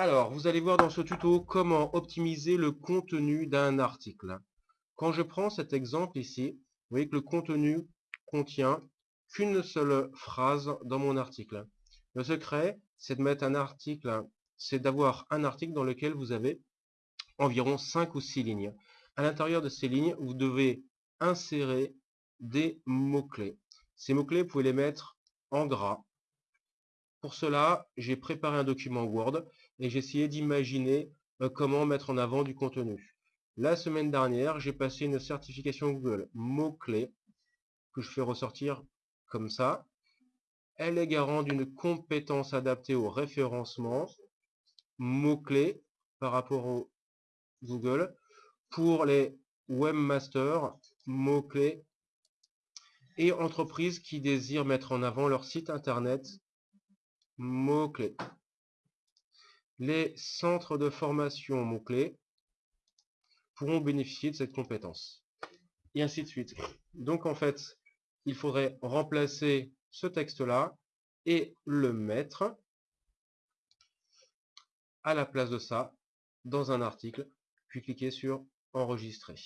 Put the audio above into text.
Alors, vous allez voir dans ce tuto comment optimiser le contenu d'un article. Quand je prends cet exemple ici, vous voyez que le contenu contient qu'une seule phrase dans mon article. Le secret, c'est de mettre un article, c'est d'avoir un article dans lequel vous avez environ 5 ou 6 lignes. À l'intérieur de ces lignes, vous devez insérer des mots-clés. Ces mots-clés, vous pouvez les mettre en gras. Pour cela, j'ai préparé un document Word et j'ai essayé d'imaginer euh, comment mettre en avant du contenu. La semaine dernière, j'ai passé une certification Google mots-clés que je fais ressortir comme ça. Elle est garante d'une compétence adaptée au référencement mots-clés par rapport au Google pour les webmasters, mots-clés et entreprises qui désirent mettre en avant leur site internet, mots-clés. Les centres de formation mots-clés pourront bénéficier de cette compétence. Et ainsi de suite. Donc en fait, il faudrait remplacer ce texte-là et le mettre à la place de ça dans un article, puis cliquer sur enregistrer.